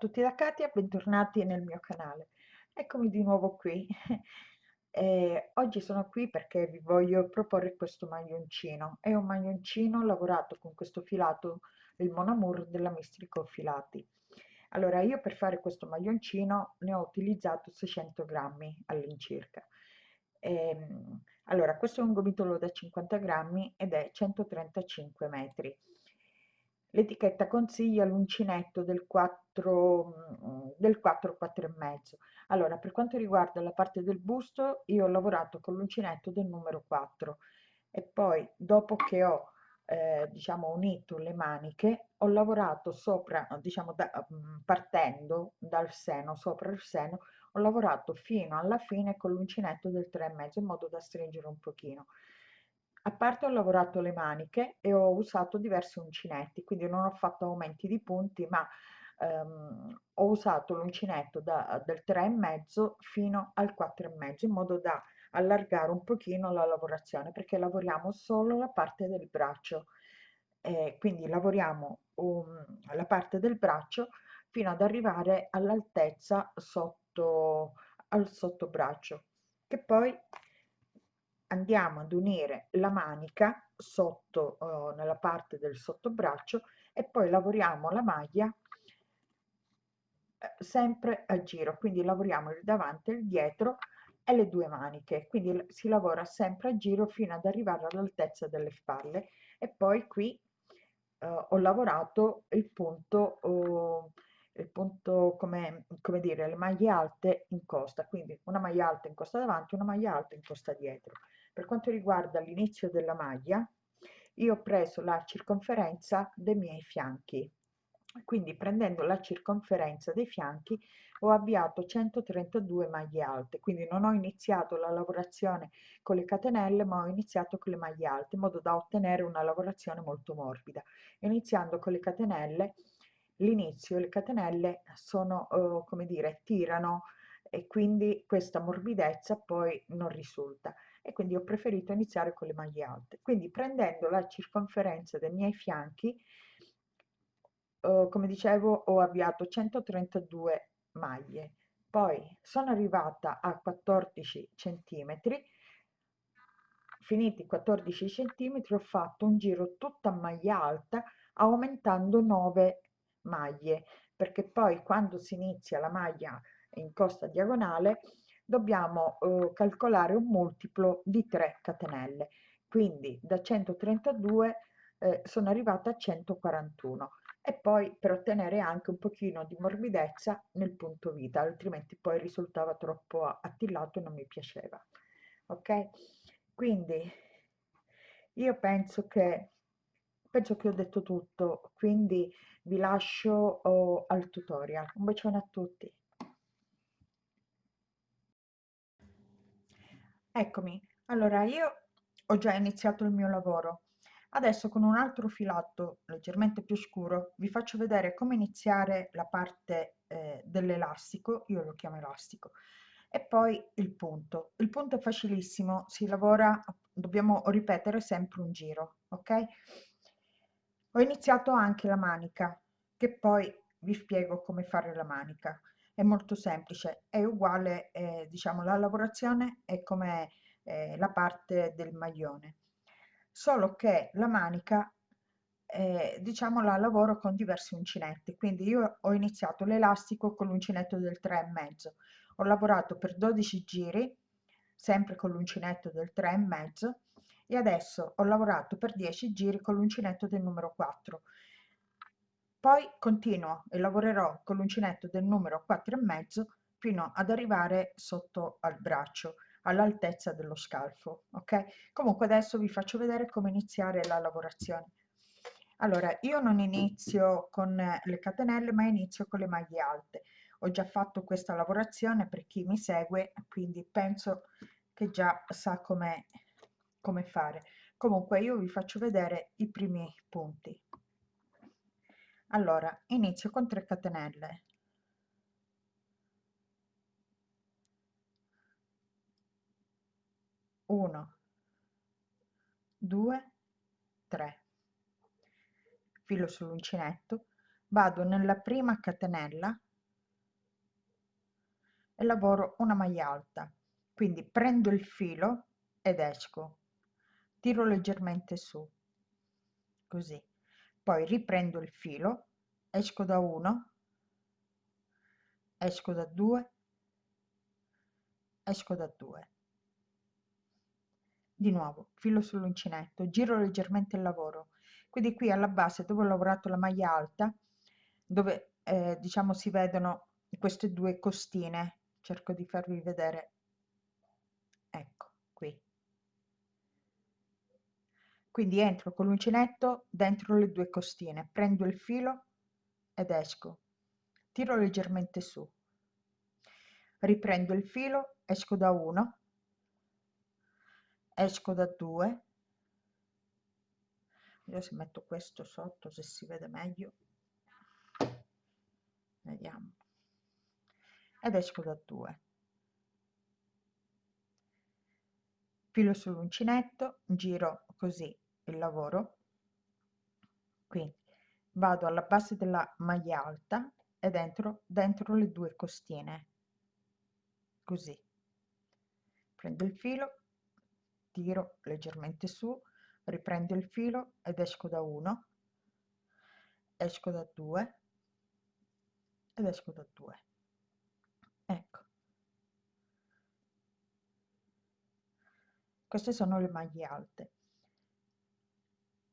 tutti da Katia, bentornati nel mio canale. Eccomi di nuovo qui. E oggi sono qui perché vi voglio proporre questo maglioncino. È un maglioncino lavorato con questo filato, il Monamur della Mistrico Filati. Allora, io per fare questo maglioncino ne ho utilizzato 600 grammi all'incirca. Ehm, allora, questo è un gomitolo da 50 grammi ed è 135 metri L'etichetta consiglia l'uncinetto del 4, mm, del 4, 4 e mezzo. Allora, per quanto riguarda la parte del busto, io ho lavorato con l'uncinetto del numero 4 e poi dopo che ho eh, diciamo unito le maniche ho lavorato sopra diciamo da, mm, partendo dal seno sopra il seno ho lavorato fino alla fine con l'uncinetto del 3 e mezzo in modo da stringere un pochino a parte ho lavorato le maniche e ho usato diversi uncinetti, quindi non ho fatto aumenti di punti, ma ehm, ho usato l'uncinetto da, del 3,5 fino al 4,5 in modo da allargare un pochino la lavorazione perché lavoriamo solo la parte del braccio. Eh, quindi lavoriamo um, la parte del braccio fino ad arrivare all'altezza sotto al sottobraccio che poi andiamo ad unire la manica sotto uh, nella parte del sottobraccio e poi lavoriamo la maglia eh, sempre a giro. Quindi lavoriamo il davanti e il dietro e le due maniche. Quindi si lavora sempre a giro fino ad arrivare all'altezza delle spalle. E poi qui uh, ho lavorato il punto uh, il punto come, come dire le maglie alte in costa. Quindi una maglia alta in costa davanti una maglia alta in costa dietro per quanto riguarda l'inizio della maglia, io ho preso la circonferenza dei miei fianchi. Quindi prendendo la circonferenza dei fianchi ho avviato 132 maglie alte, quindi non ho iniziato la lavorazione con le catenelle ma ho iniziato con le maglie alte in modo da ottenere una lavorazione molto morbida. Iniziando con le catenelle, l'inizio le catenelle sono, eh, come dire, tirano e quindi questa morbidezza poi non risulta e quindi ho preferito iniziare con le maglie alte. Quindi prendendo la circonferenza dei miei fianchi, eh, come dicevo, ho avviato 132 maglie. Poi sono arrivata a 14 centimetri, finiti 14 centimetri ho fatto un giro tutta maglia alta aumentando 9 maglie perché poi quando si inizia la maglia in costa diagonale dobbiamo eh, calcolare un multiplo di 3 catenelle. Quindi da 132 eh, sono arrivata a 141 e poi per ottenere anche un pochino di morbidezza nel punto vita altrimenti poi risultava troppo attillato e non mi piaceva ok? Quindi io penso che penso che ho detto tutto quindi vi lascio oh, al tutorial. Un bacione a tutti Eccomi, allora io ho già iniziato il mio lavoro. Adesso con un altro filato leggermente più scuro vi faccio vedere come iniziare la parte eh, dell'elastico, io lo chiamo elastico, e poi il punto. Il punto è facilissimo, si lavora, dobbiamo ripetere sempre un giro, ok? Ho iniziato anche la manica, che poi vi spiego come fare la manica è molto semplice, è uguale, eh, diciamo, la lavorazione è come eh, la parte del maglione, solo che la manica, eh, diciamo, la lavoro con diversi uncinetti, quindi io ho iniziato l'elastico con l'uncinetto del 3,5, ho lavorato per 12 giri, sempre con l'uncinetto del 3,5 e adesso ho lavorato per 10 giri con l'uncinetto del numero 4 poi continuo e lavorerò con l'uncinetto del numero 4 e mezzo fino ad arrivare sotto al braccio all'altezza dello scalfo ok? Comunque adesso vi faccio vedere come iniziare la lavorazione. Allora io non inizio con le catenelle ma inizio con le maglie alte. Ho già fatto questa lavorazione per chi mi segue quindi penso che già sa come come fare. Comunque io vi faccio vedere i primi punti allora inizio con 3 catenelle. Uno due tre. Filo sull'uncinetto vado nella prima catenella e lavoro una maglia alta. Quindi prendo il filo ed esco. Tiro leggermente su. Così poi riprendo il filo esco da 1 esco da 2 esco da 2 di nuovo filo sull'uncinetto giro leggermente il lavoro. Quindi qui alla base dove ho lavorato la maglia alta dove eh, diciamo si vedono queste due costine cerco di farvi vedere. Ecco qui quindi entro con l'uncinetto dentro le due costine prendo il filo ed esco. Tiro leggermente su. Riprendo il filo esco da 1 esco da 2 io se metto questo sotto se si vede meglio. Vediamo. Ed esco da 2 filo sull'uncinetto giro così il lavoro. Quindi vado alla base della maglia alta e dentro dentro le due costine. Così. Prendo il filo tiro leggermente su riprendo il filo ed esco da 1 esco da 2 ed esco da 2 ecco. Queste sono le maglie alte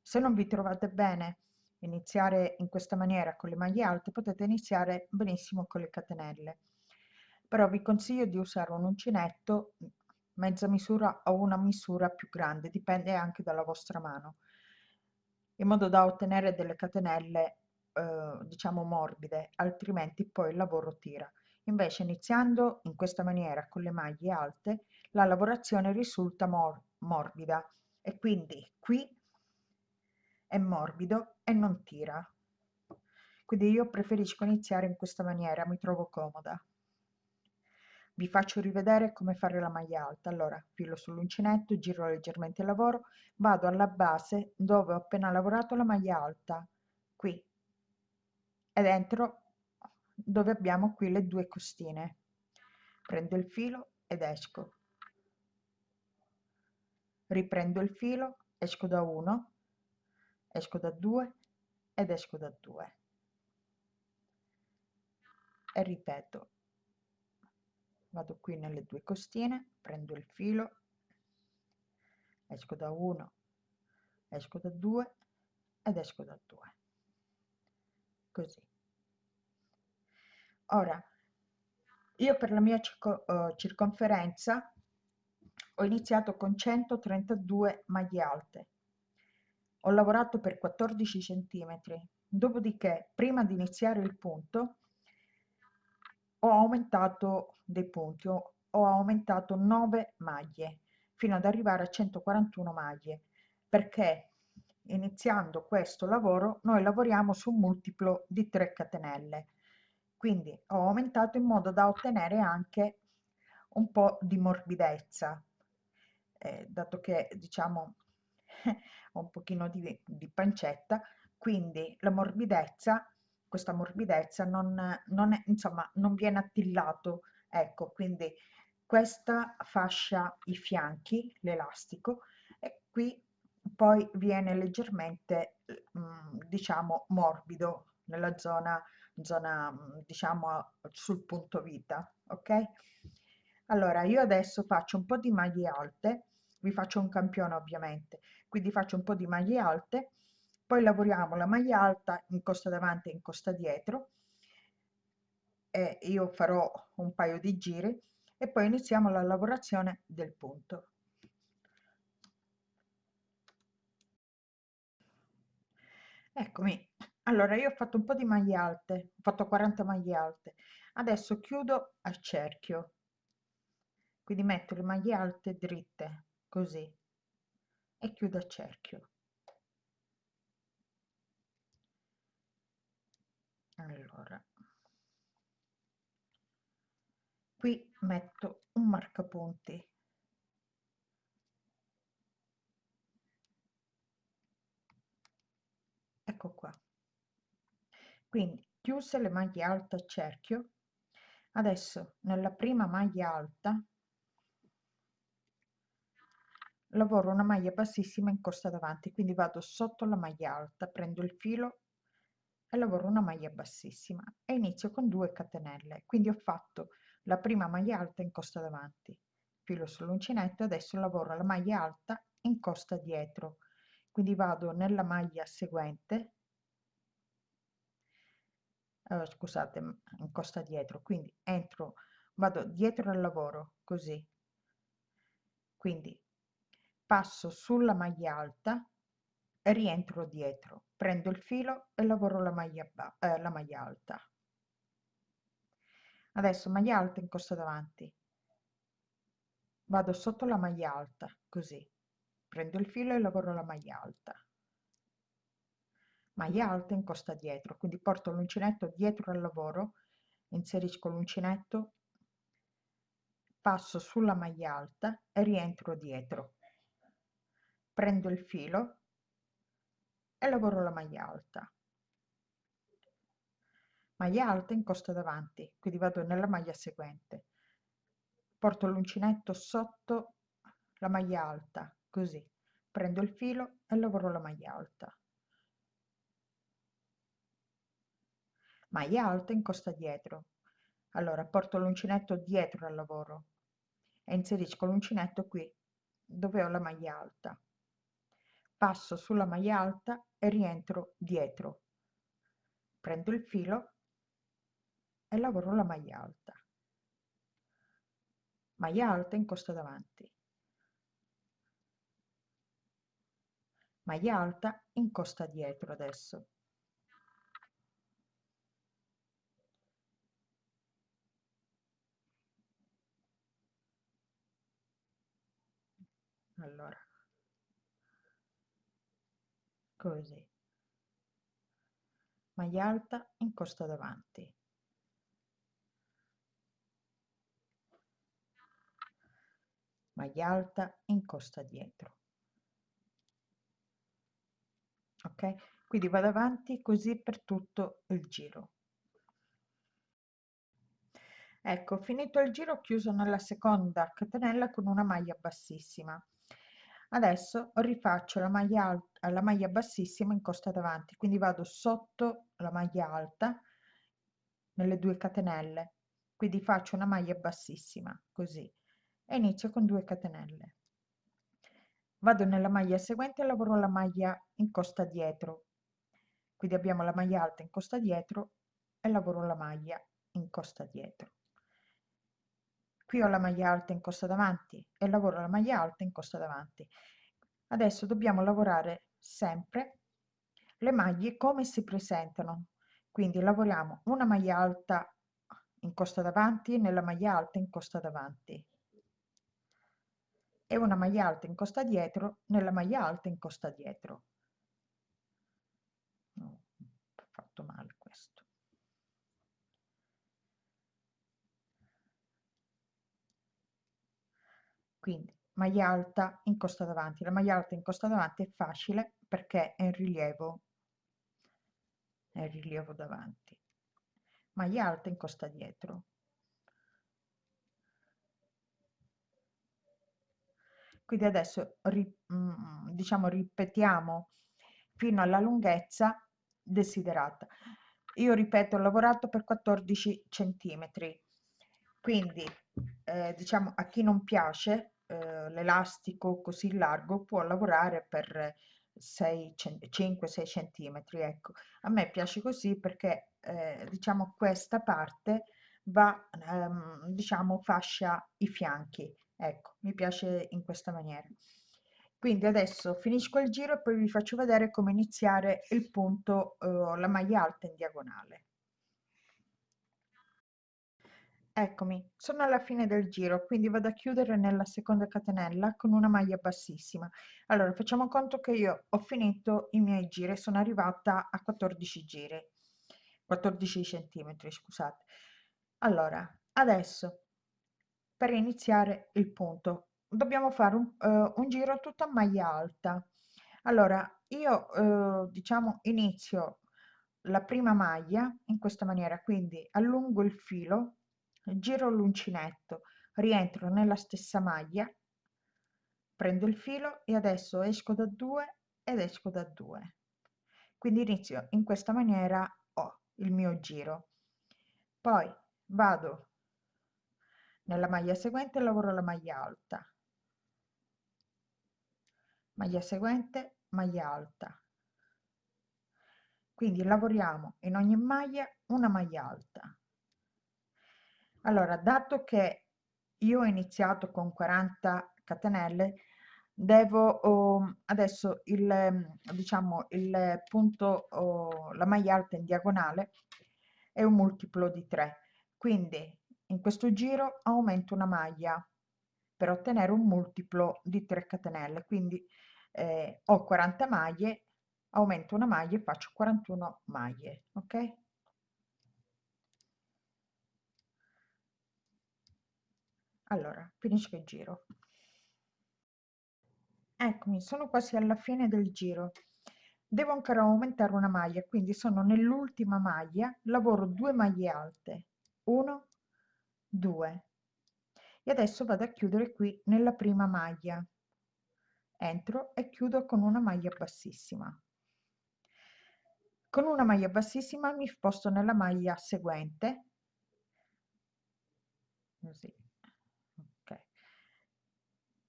se non vi trovate bene iniziare in questa maniera con le maglie alte potete iniziare benissimo con le catenelle. Però vi consiglio di usare un uncinetto mezza misura o una misura più grande dipende anche dalla vostra mano in modo da ottenere delle catenelle eh, diciamo morbide altrimenti poi il lavoro tira. Invece iniziando in questa maniera con le maglie alte la lavorazione risulta mor morbida. E quindi qui è morbido e non tira. Quindi io preferisco iniziare in questa maniera mi trovo comoda. Vi faccio rivedere come fare la maglia alta. Allora filo sull'uncinetto giro leggermente il lavoro vado alla base dove ho appena lavorato la maglia alta qui. Ed entro dove abbiamo qui le due costine. Prendo il filo ed esco. Riprendo il filo esco da 1 esco da 2 ed esco da 2 e ripeto vado qui nelle due costine prendo il filo esco da 1 esco da 2 ed esco da 2 così. Ora io per la mia uh, circonferenza ho iniziato con 132 maglie alte ho lavorato per 14 centimetri. Dopodiché prima di iniziare il punto ho aumentato dei punti ho, aumentato 9 maglie fino ad arrivare a 141 maglie. Perché iniziando questo lavoro noi lavoriamo su un multiplo di 3 catenelle. Quindi ho aumentato in modo da ottenere anche un po' di morbidezza. Eh, dato che diciamo un pochino di, di pancetta. Quindi la morbidezza questa morbidezza non, non, è, insomma, non viene attillato ecco. Quindi questa fascia i fianchi l'elastico e qui poi viene leggermente mm, diciamo morbido nella zona zona diciamo sul punto vita ok? Allora io adesso faccio un po di maglie alte vi faccio un campione ovviamente. Quindi faccio un po di maglie alte poi lavoriamo la maglia alta in costa davanti e in costa dietro e io farò un paio di giri e poi iniziamo la lavorazione del punto. Eccomi. Allora io ho fatto un po di maglie alte ho fatto 40 maglie alte. Adesso chiudo a cerchio. Quindi metto le maglie alte dritte così. E chiudo a cerchio. Allora. Qui metto un marcapunti. Ecco qua. Quindi chiuse le maglie alte a cerchio. Adesso nella prima maglia alta lavoro una maglia bassissima in costa davanti quindi vado sotto la maglia alta prendo il filo e lavoro una maglia bassissima e inizio con 2 catenelle. Quindi ho fatto la prima maglia alta in costa davanti filo sull'uncinetto adesso lavoro la maglia alta in costa dietro. Quindi vado nella maglia seguente eh, scusate in costa dietro. Quindi entro vado dietro al lavoro così. Quindi passo sulla maglia alta rientro dietro prendo il filo e lavoro la maglia, eh, la maglia alta. Adesso maglia alta in costa davanti. Vado sotto la maglia alta così. Prendo il filo e lavoro la maglia alta. Maglia alta in costa dietro quindi porto l'uncinetto dietro al lavoro inserisco l'uncinetto passo sulla maglia alta e rientro dietro prendo il filo e lavoro la maglia alta. Maglia alta in costa davanti quindi vado nella maglia seguente. Porto l'uncinetto sotto la maglia alta così. Prendo il filo e lavoro la maglia alta. Maglia alta in costa dietro. Allora porto l'uncinetto dietro al lavoro e inserisco l'uncinetto qui dove ho la maglia alta passo sulla maglia alta e rientro dietro. Prendo il filo e lavoro la maglia alta. Maglia alta in costa davanti. Maglia alta in costa dietro adesso. Allora così. Maglia alta in costa davanti. Maglia alta in costa dietro. Ok? Quindi vado avanti così per tutto il giro. Ecco finito il giro chiuso nella seconda catenella con una maglia bassissima adesso rifaccio la maglia alta la maglia bassissima in costa davanti quindi vado sotto la maglia alta nelle due catenelle. Quindi faccio una maglia bassissima così e inizio con 2 catenelle. Vado nella maglia seguente lavoro la maglia in costa dietro. Quindi abbiamo la maglia alta in costa dietro e lavoro la maglia in costa dietro qui ho la maglia alta in costa davanti e lavoro la maglia alta in costa davanti. Adesso dobbiamo lavorare sempre le maglie come si presentano. Quindi lavoriamo una maglia alta in costa davanti nella maglia alta in costa davanti. E una maglia alta in costa dietro nella maglia alta in costa dietro. No, fatto male questo quindi maglia alta in costa davanti. La maglia alta in costa davanti è facile perché è in rilievo è in rilievo davanti. Maglia alta in costa dietro. Quindi adesso mm, diciamo ripetiamo fino alla lunghezza desiderata. Io ripeto ho lavorato per 14 centimetri. Quindi eh, diciamo a chi non piace eh, l'elastico così largo può lavorare per 5-6 centimetri ecco. A me piace così perché eh, diciamo questa parte va ehm, diciamo fascia i fianchi ecco mi piace in questa maniera. Quindi adesso finisco il giro e poi vi faccio vedere come iniziare il punto eh, la maglia alta in diagonale eccomi sono alla fine del giro quindi vado a chiudere nella seconda catenella con una maglia bassissima. Allora facciamo conto che io ho finito i miei giri sono arrivata a 14 giri. 14 centimetri scusate. Allora adesso per iniziare il punto dobbiamo fare un, uh, un giro tutto a maglia alta. Allora io uh, diciamo inizio la prima maglia in questa maniera quindi allungo il filo giro l'uncinetto rientro nella stessa maglia prendo il filo e adesso esco da 2 ed esco da 2 quindi inizio in questa maniera ho il mio giro. Poi vado nella maglia seguente lavoro la maglia alta. Maglia seguente maglia alta. Quindi lavoriamo in ogni maglia una maglia alta allora dato che io ho iniziato con 40 catenelle devo oh, adesso il diciamo il punto oh, la maglia alta in diagonale è un multiplo di 3 quindi in questo giro aumento una maglia per ottenere un multiplo di 3 catenelle. Quindi eh, ho 40 maglie aumento una maglia e faccio 41 maglie ok allora finisco il giro. Eccomi sono quasi alla fine del giro. Devo ancora aumentare una maglia quindi sono nell'ultima maglia lavoro due maglie alte. 1 2 e adesso vado a chiudere qui nella prima maglia. Entro e chiudo con una maglia bassissima. Con una maglia bassissima mi sposto nella maglia seguente. Così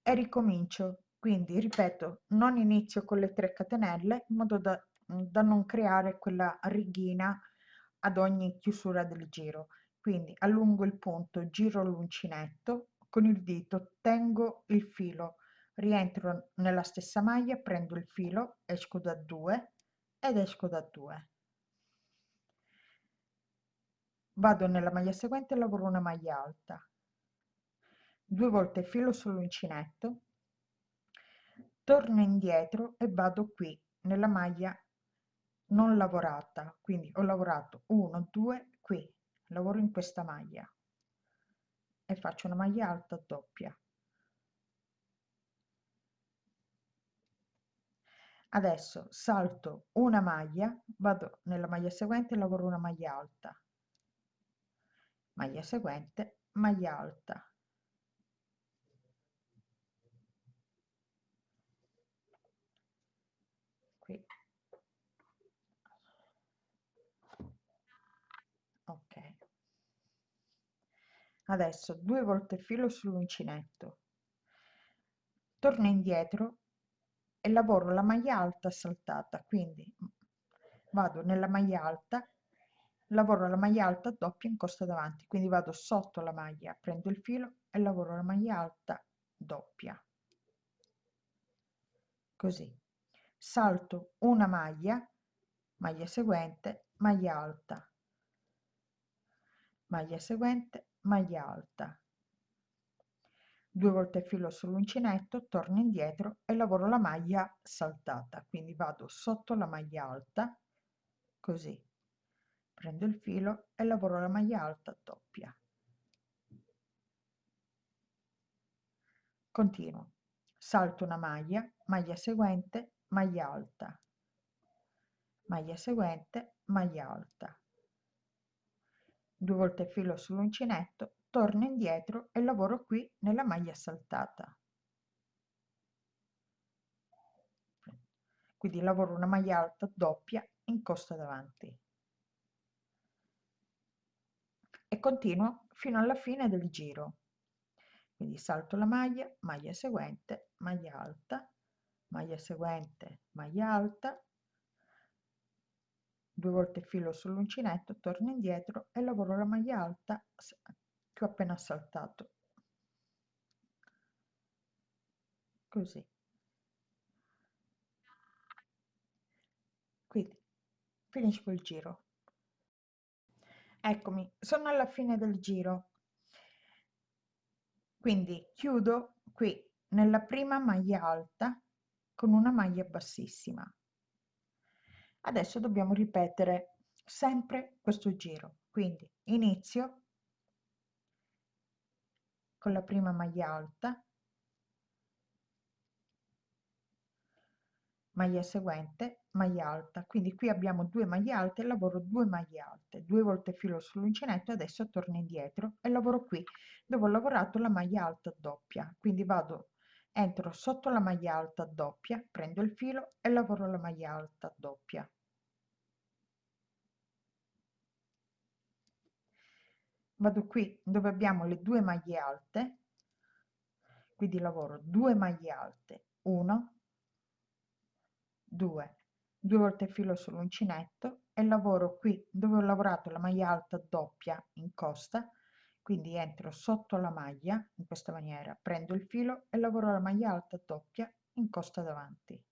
e ricomincio. Quindi ripeto non inizio con le 3 catenelle in modo da, da non creare quella righina ad ogni chiusura del giro. Quindi allungo il punto giro l'uncinetto con il dito tengo il filo rientro nella stessa maglia prendo il filo esco da 2 ed esco da 2 vado nella maglia seguente lavoro una maglia alta due volte filo sull'uncinetto torno indietro e vado qui nella maglia non lavorata. Quindi ho lavorato 1 2 qui. Lavoro in questa maglia. E faccio una maglia alta doppia. Adesso salto una maglia vado nella maglia seguente lavoro una maglia alta. Maglia seguente maglia alta ok adesso due volte filo sull'uncinetto. Torno indietro e lavoro la maglia alta saltata quindi vado nella maglia alta lavoro la maglia alta doppia in costa davanti quindi vado sotto la maglia prendo il filo e lavoro la maglia alta doppia. Così. Salto una maglia maglia seguente maglia alta. Maglia seguente maglia alta. Due volte filo sull'uncinetto torno indietro e lavoro la maglia saltata. Quindi vado sotto la maglia alta così. Prendo il filo e lavoro la maglia alta doppia. Continuo. Salto una maglia maglia seguente maglia alta. Maglia seguente maglia alta due volte filo sull'uncinetto torno indietro e lavoro qui nella maglia saltata quindi lavoro una maglia alta doppia in costa davanti. E continuo fino alla fine del giro. Quindi salto la maglia maglia seguente maglia alta maglia seguente maglia alta due volte filo sull'uncinetto torno indietro e lavoro la maglia alta che ho appena saltato così. Quindi finisco il giro. Eccomi sono alla fine del giro. Quindi chiudo qui nella prima maglia alta con una maglia bassissima adesso dobbiamo ripetere sempre questo giro quindi inizio con la prima maglia alta maglia seguente, maglia alta. Quindi qui abbiamo due maglie alte, lavoro due maglie alte, due volte filo sull'uncinetto, adesso torno indietro e lavoro qui dove ho lavorato la maglia alta doppia. Quindi vado, entro sotto la maglia alta doppia, prendo il filo e lavoro la maglia alta doppia. Vado qui dove abbiamo le due maglie alte, quindi lavoro due maglie alte, 1, 2 due volte filo sull'uncinetto e lavoro qui dove ho lavorato la maglia alta doppia in costa. Quindi entro sotto la maglia in questa maniera prendo il filo e lavoro la maglia alta doppia in costa davanti.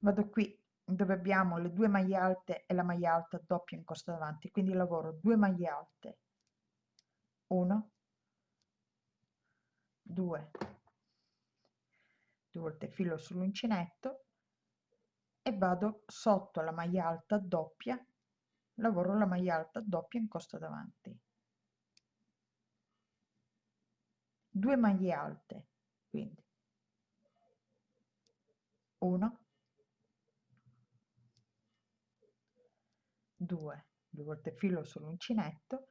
Vado qui dove abbiamo le due maglie alte e la maglia alta doppia in costa davanti. Quindi lavoro due maglie alte. 1 2 due volte filo sull'uncinetto e vado sotto la maglia alta doppia lavoro la maglia alta doppia in costa davanti. Due maglie alte quindi. 1 2 due volte filo sull'uncinetto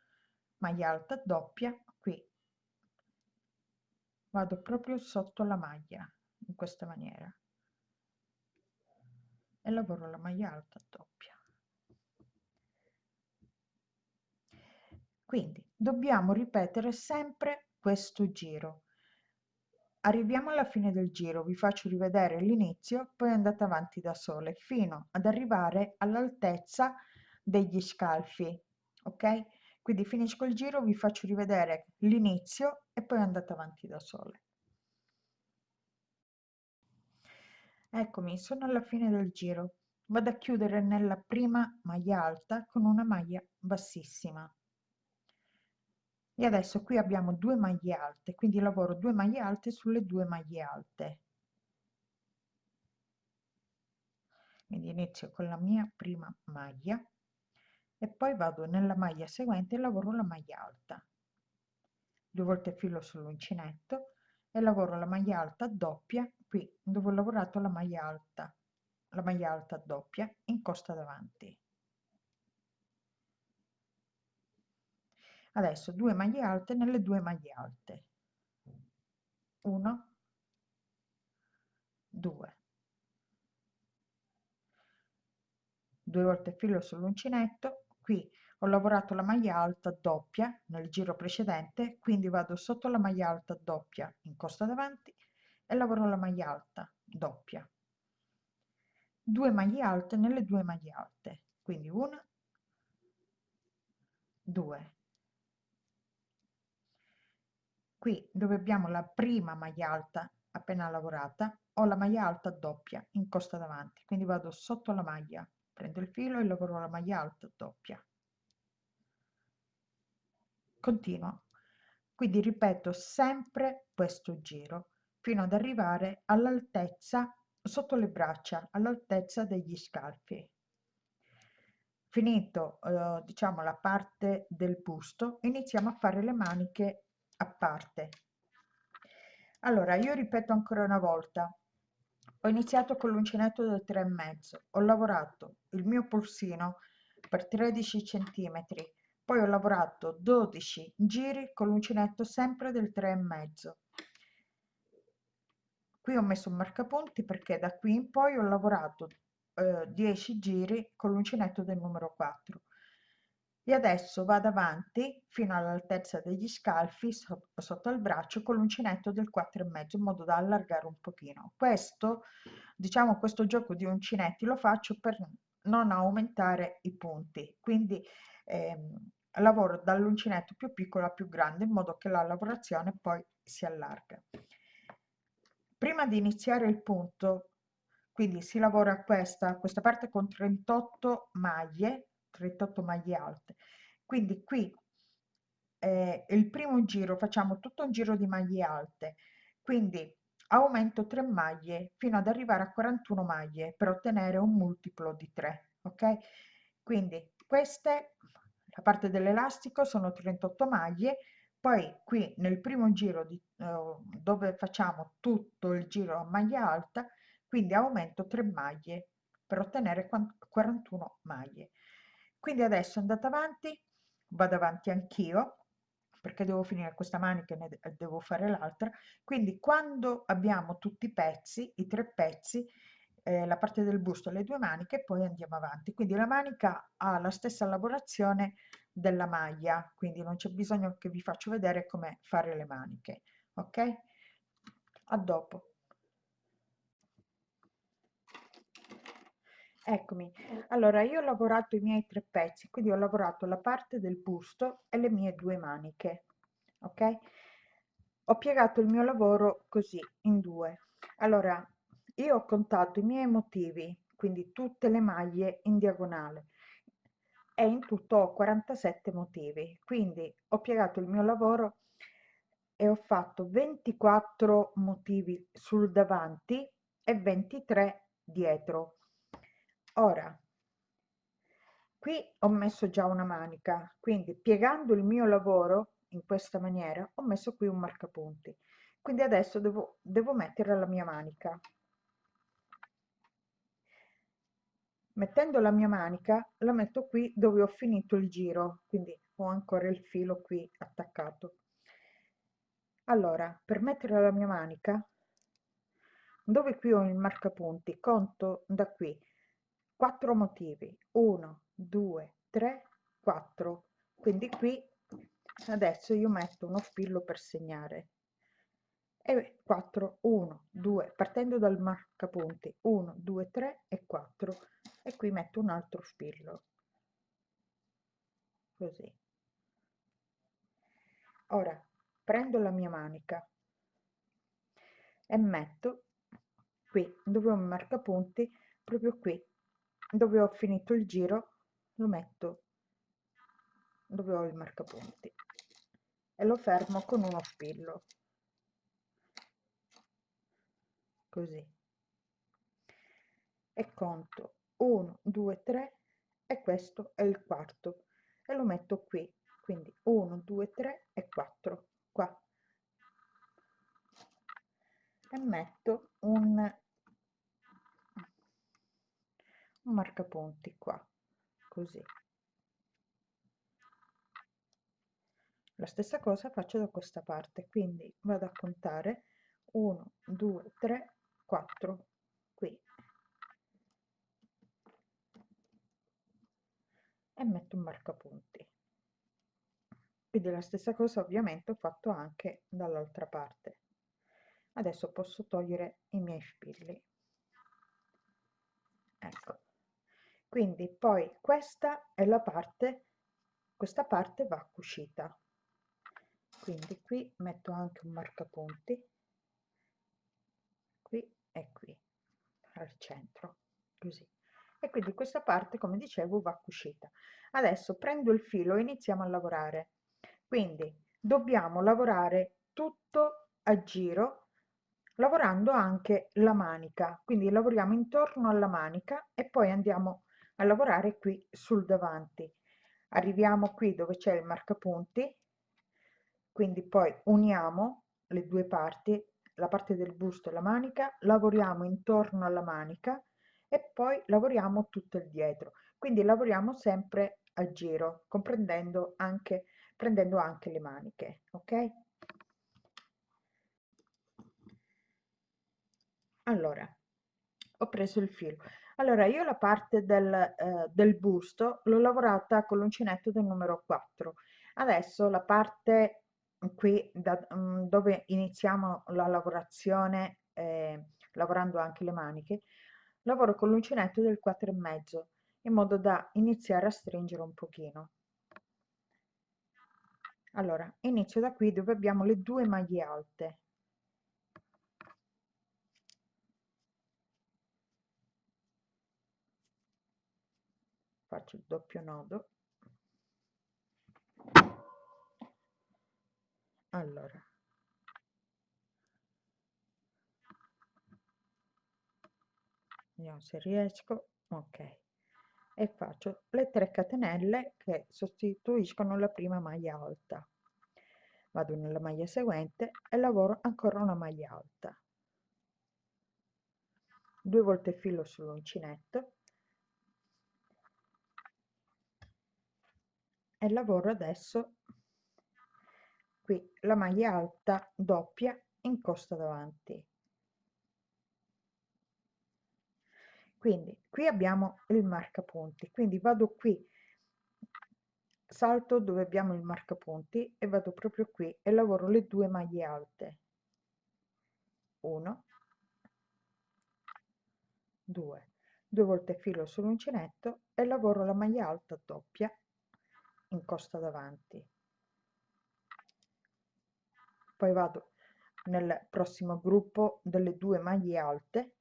maglia alta doppia qui. Vado proprio sotto la maglia in questa maniera. E lavoro la maglia alta doppia. Quindi dobbiamo ripetere sempre questo giro. Arriviamo alla fine del giro vi faccio rivedere l'inizio poi andate avanti da sole fino ad arrivare all'altezza degli scalfi ok quindi finisco il giro vi faccio rivedere l'inizio e poi andate avanti da sole Eccomi, sono alla fine del giro. Vado a chiudere nella prima maglia alta con una maglia bassissima. E adesso qui abbiamo due maglie alte, quindi lavoro due maglie alte sulle due maglie alte. Quindi inizio con la mia prima maglia e poi vado nella maglia seguente e lavoro la maglia alta. Due volte filo sull'uncinetto e lavoro la maglia alta doppia qui dove ho lavorato la maglia alta la maglia alta doppia in costa davanti. Adesso due maglie alte nelle due maglie alte. 1 2 due volte filo sull'uncinetto qui ho lavorato la maglia alta doppia nel giro precedente quindi vado sotto la maglia alta doppia in costa davanti e lavoro la maglia alta doppia. Due maglie alte nelle due maglie alte quindi una due. Qui dove abbiamo la prima maglia alta appena lavorata ho la maglia alta doppia in costa davanti quindi vado sotto la maglia prendo il filo e lavoro la maglia alta doppia continuo quindi ripeto sempre questo giro fino ad arrivare all'altezza sotto le braccia, all'altezza degli scalfi. Finito, eh, diciamo, la parte del busto, iniziamo a fare le maniche a parte. Allora, io ripeto ancora una volta, ho iniziato con l'uncinetto del 3,5, ho lavorato il mio polsino per 13 centimetri, poi ho lavorato 12 giri con l'uncinetto sempre del 3,5 qui ho messo un marcapunti perché da qui in poi ho lavorato eh, 10 giri con l'uncinetto del numero 4 e adesso vado avanti fino all'altezza degli scalfi so, sotto il braccio con l'uncinetto del 4 e mezzo in modo da allargare un pochino. Questo diciamo questo gioco di uncinetti lo faccio per non aumentare i punti. Quindi ehm, lavoro dall'uncinetto più piccolo a più grande in modo che la lavorazione poi si allarga. Prima di iniziare il punto quindi si lavora questa questa parte con 38 maglie 38 maglie alte. Quindi qui eh, il primo giro facciamo tutto un giro di maglie alte. Quindi aumento 3 maglie fino ad arrivare a 41 maglie per ottenere un multiplo di 3 ok? Quindi queste la parte dell'elastico sono 38 maglie poi qui nel primo giro di, eh, dove facciamo tutto il giro a maglia alta quindi aumento 3 maglie per ottenere 41 maglie quindi adesso andate avanti vado avanti anch'io perché devo finire questa manica e ne devo fare l'altra. Quindi quando abbiamo tutti i pezzi i tre pezzi eh, la parte del busto le due maniche poi andiamo avanti. Quindi la manica ha la stessa lavorazione della maglia quindi non c'è bisogno che vi faccio vedere come fare le maniche ok? A dopo eccomi. Allora io ho lavorato i miei tre pezzi quindi ho lavorato la parte del busto e le mie due maniche ok? Ho piegato il mio lavoro così in due. Allora io ho contato i miei motivi quindi tutte le maglie in diagonale e in tutto ho 47 motivi quindi ho piegato il mio lavoro e ho fatto 24 motivi sul davanti e 23 dietro ora qui ho messo già una manica quindi piegando il mio lavoro in questa maniera ho messo qui un marcapunti. Quindi adesso devo, devo mettere la mia manica. Mettendo la mia manica la metto qui dove ho finito il giro quindi ho ancora il filo qui attaccato. Allora per mettere la mia manica dove qui ho il marcapunti conto da qui 4 motivi. 1 2 3 4 quindi qui adesso io metto uno spillo per segnare. E 4 1 2 partendo dal marcapunti 1 2 3 e 4 e qui metto un altro spillo. Così. Ora prendo la mia manica e metto qui dove ho il marcapunti proprio qui dove ho finito il giro lo metto dove ho il marcapunti e lo fermo con uno spillo così. E conto 1 2 3 e questo è il quarto e lo metto qui. Quindi 1 2 3 e 4 qua. E metto un, un marcapunti qua così. La stessa cosa faccio da questa parte quindi vado a contare 1 2 3 4 qui. E metto un marcapunti. Quindi la stessa cosa ovviamente ho fatto anche dall'altra parte. Adesso posso togliere i miei spilli. Ecco quindi poi questa è la parte questa parte va cucita. Quindi qui metto anche un marcapunti. Qui e qui al centro così. E quindi questa parte come dicevo va cucita. Adesso prendo il filo e iniziamo a lavorare. Quindi dobbiamo lavorare tutto a giro lavorando anche la manica. Quindi lavoriamo intorno alla manica e poi andiamo a lavorare qui sul davanti arriviamo qui dove c'è il marcapunti quindi poi uniamo le due parti la parte del busto e la manica, lavoriamo intorno alla manica e poi lavoriamo tutto il dietro. Quindi lavoriamo sempre a giro, comprendendo anche, prendendo anche le maniche, ok? Allora, ho preso il filo. Allora, io la parte del, eh, del busto l'ho lavorata con l'uncinetto del numero 4. Adesso la parte qui da, mm, dove iniziamo la lavorazione eh, lavorando anche le maniche lavoro con l'uncinetto del 4 e mezzo in modo da iniziare a stringere un pochino allora inizio da qui dove abbiamo le due maglie alte faccio il doppio nodo. Allora. Vediamo se riesco. Ok. E faccio le 3 catenelle che sostituiscono la prima maglia alta. Vado nella maglia seguente e lavoro ancora una maglia alta. Due volte filo sull'uncinetto e lavoro adesso qui la maglia alta doppia in costa davanti. Quindi qui abbiamo il marcapunti quindi vado qui salto dove abbiamo il marcapunti e vado proprio qui e lavoro le due maglie alte. 1 2 due volte filo sull'uncinetto e lavoro la maglia alta doppia in costa davanti. Poi vado nel prossimo gruppo delle due maglie alte.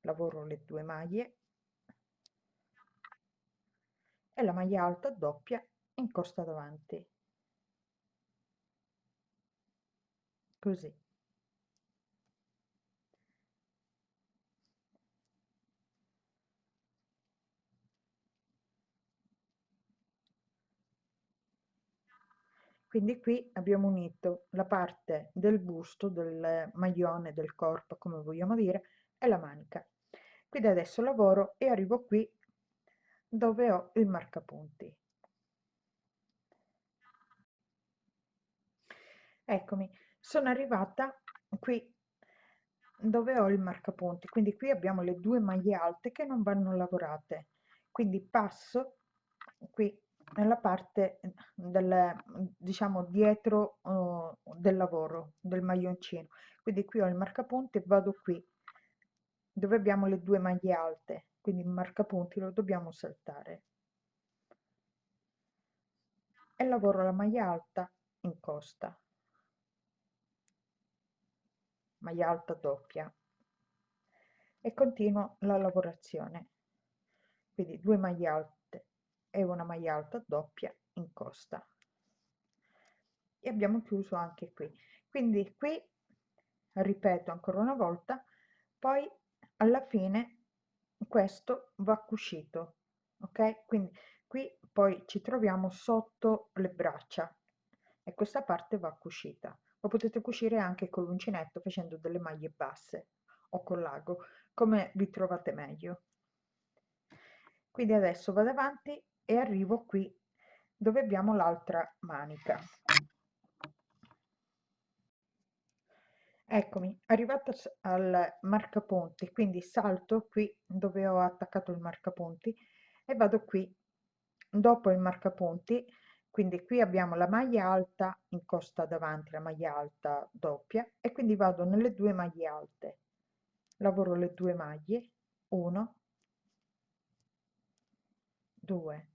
Lavoro le due maglie. E la maglia alta doppia in costa davanti. Così quindi qui abbiamo unito la parte del busto del maglione del corpo come vogliamo dire e la manica. Quindi adesso lavoro e arrivo qui dove ho il marcapunti. Eccomi sono arrivata qui dove ho il marcapunti. Quindi qui abbiamo le due maglie alte che non vanno lavorate. Quindi passo qui nella parte del diciamo dietro uh, del lavoro del maglioncino. Quindi qui ho il marcapunti e vado qui dove abbiamo le due maglie alte. Quindi il marcapunti lo dobbiamo saltare. E lavoro la maglia alta in costa. Maglia alta doppia. E continuo la lavorazione. Quindi due maglie alte e una maglia alta doppia in costa. E abbiamo chiuso anche qui. Quindi qui ripeto ancora una volta poi alla fine questo va cucito ok? Quindi qui poi ci troviamo sotto le braccia e questa parte va cucita. Lo potete cucire anche con l'uncinetto facendo delle maglie basse o con l'ago come vi trovate meglio. Quindi adesso vado avanti e arrivo qui dove abbiamo l'altra manica. Eccomi arrivata al marcapunti quindi salto qui dove ho attaccato il marcapunti e vado qui. Dopo il marcapunti quindi qui abbiamo la maglia alta in costa davanti la maglia alta doppia e quindi vado nelle due maglie alte. Lavoro le due maglie 1 2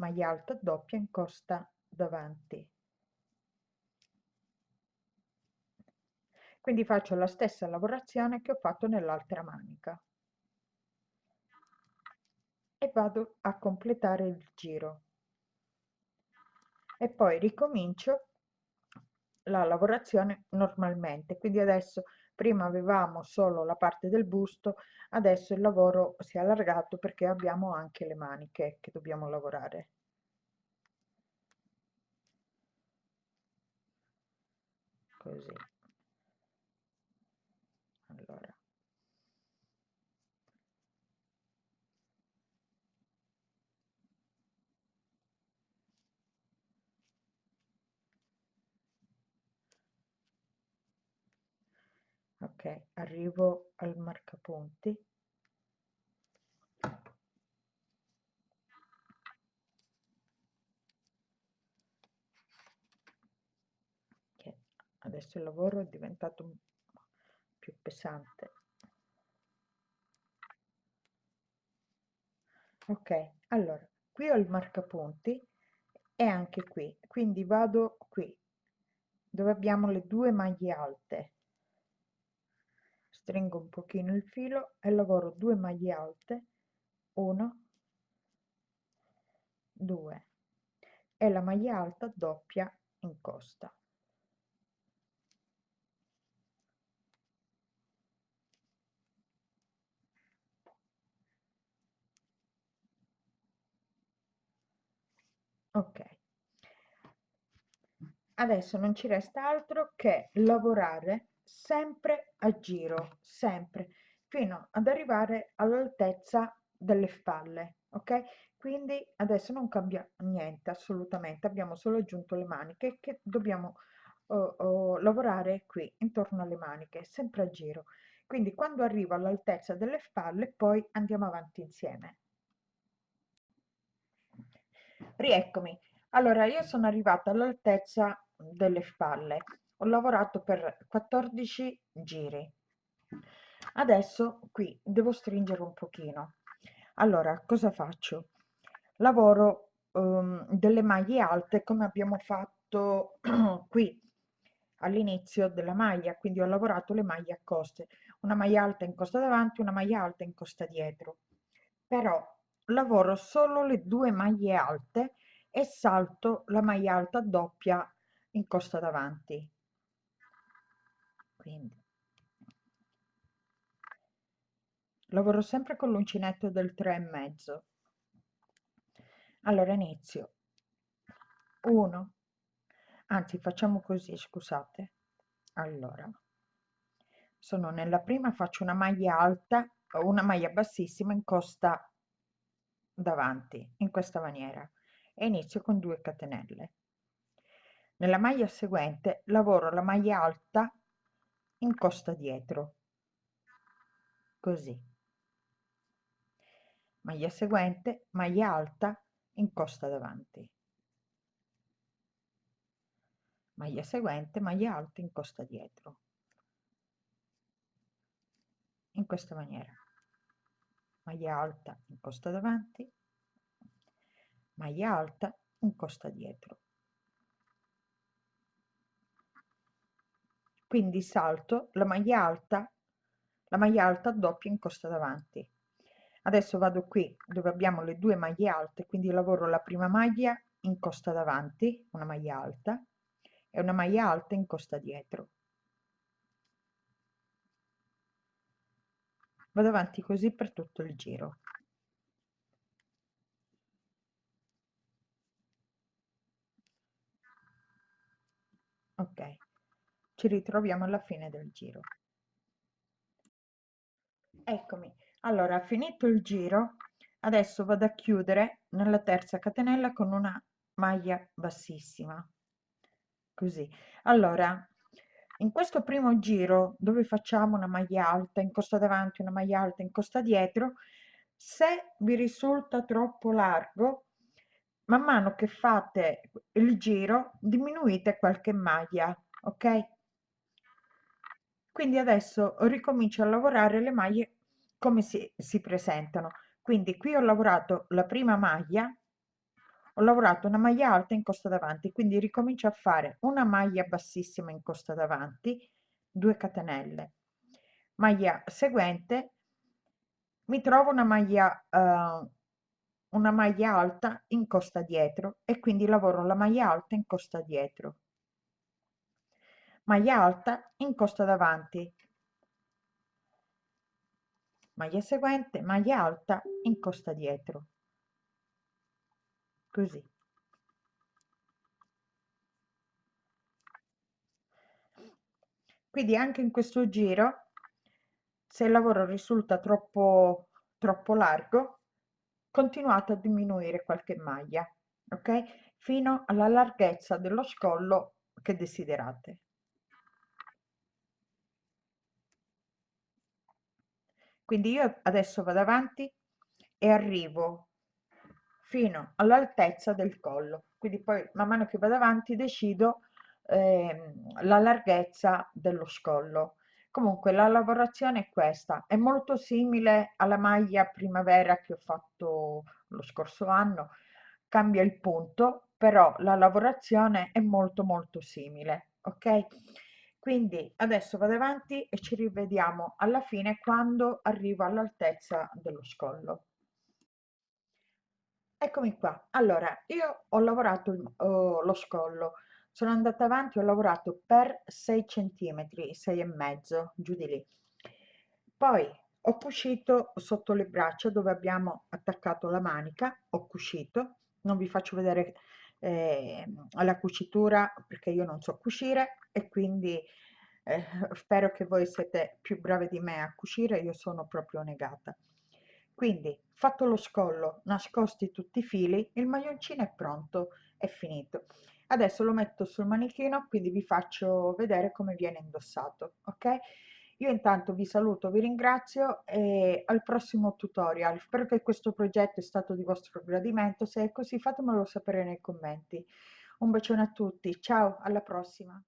maglia alta doppia in costa davanti. Quindi faccio la stessa lavorazione che ho fatto nell'altra manica. E vado a completare il giro. E poi ricomincio la lavorazione normalmente. Quindi adesso prima avevamo solo la parte del busto adesso il lavoro si è allargato perché abbiamo anche le maniche che dobbiamo lavorare. Così allora ok arrivo al marcapunti. Che adesso il lavoro è diventato più pesante. Ok allora qui ho il marcapunti e anche qui quindi vado qui dove abbiamo le due maglie alte stringo un pochino il filo e lavoro due maglie alte 1 2 e la maglia alta doppia in costa. Ok. Adesso non ci resta altro che lavorare sempre a giro sempre fino ad arrivare all'altezza delle spalle ok? Quindi adesso non cambia niente assolutamente abbiamo solo aggiunto le maniche che dobbiamo oh, oh, lavorare qui intorno alle maniche sempre a giro. Quindi quando arrivo all'altezza delle spalle poi andiamo avanti insieme. Rieccomi. Allora io sono arrivata all'altezza delle spalle ho lavorato per 14 giri. Adesso qui devo stringere un pochino. Allora cosa faccio? Lavoro um, delle maglie alte come abbiamo fatto qui all'inizio della maglia. Quindi ho lavorato le maglie a coste una maglia alta in costa davanti una maglia alta in costa dietro. Però lavoro solo le due maglie alte e salto la maglia alta doppia in costa davanti quindi. Lavoro sempre con l'uncinetto del 3 e mezzo. Allora inizio. 1 anzi facciamo così scusate. Allora. Sono nella prima faccio una maglia alta una maglia bassissima in costa davanti in questa maniera. E inizio con 2 catenelle. Nella maglia seguente lavoro la maglia alta in costa dietro. Così. Maglia seguente maglia alta in costa davanti. Maglia seguente maglia alta in costa dietro. In questa maniera. Maglia alta in costa davanti. Maglia alta in costa dietro quindi salto la maglia alta la maglia alta doppia in costa davanti. Adesso vado qui dove abbiamo le due maglie alte quindi lavoro la prima maglia in costa davanti una maglia alta e una maglia alta in costa dietro. Vado avanti così per tutto il giro. Ok ci ritroviamo alla fine del giro. Eccomi. Allora finito il giro adesso vado a chiudere nella terza catenella con una maglia bassissima. Così. Allora in questo primo giro dove facciamo una maglia alta in costa davanti una maglia alta in costa dietro se vi risulta troppo largo man mano che fate il giro diminuite qualche maglia ok quindi adesso ricomincio a lavorare le maglie come si, si presentano. Quindi qui ho lavorato la prima maglia ho lavorato una maglia alta in costa davanti quindi ricomincio a fare una maglia bassissima in costa davanti 2 catenelle. Maglia seguente mi trovo una maglia uh, una maglia alta in costa dietro e quindi lavoro la maglia alta in costa dietro maglia alta in costa davanti. Maglia seguente maglia alta in costa dietro. Così. Quindi anche in questo giro se il lavoro risulta troppo troppo largo continuate a diminuire qualche maglia ok? Fino alla larghezza dello scollo che desiderate quindi io adesso vado avanti e arrivo fino all'altezza del collo. Quindi poi man mano che vado avanti decido eh, la larghezza dello scollo. Comunque la lavorazione è questa. È molto simile alla maglia primavera che ho fatto lo scorso anno. Cambia il punto però la lavorazione è molto molto simile ok quindi adesso vado avanti e ci rivediamo alla fine quando arrivo all'altezza dello scollo. Eccomi qua. Allora io ho lavorato uh, lo scollo. Sono andata avanti ho lavorato per 6 centimetri 6 e mezzo giù di lì. Poi ho cucito sotto le braccia dove abbiamo attaccato la manica ho cucito. Non vi faccio vedere eh, alla cucitura perché io non so cucire e quindi eh, spero che voi siete più brave di me a cucire, io sono proprio negata. Quindi, fatto lo scollo, nascosti tutti i fili, il maglioncino è pronto, è finito. Adesso lo metto sul manichino, quindi vi faccio vedere come viene indossato, ok? Io intanto vi saluto, vi ringrazio e al prossimo tutorial. Spero che questo progetto è stato di vostro gradimento, se è così fatemelo sapere nei commenti. Un bacione a tutti, ciao, alla prossima!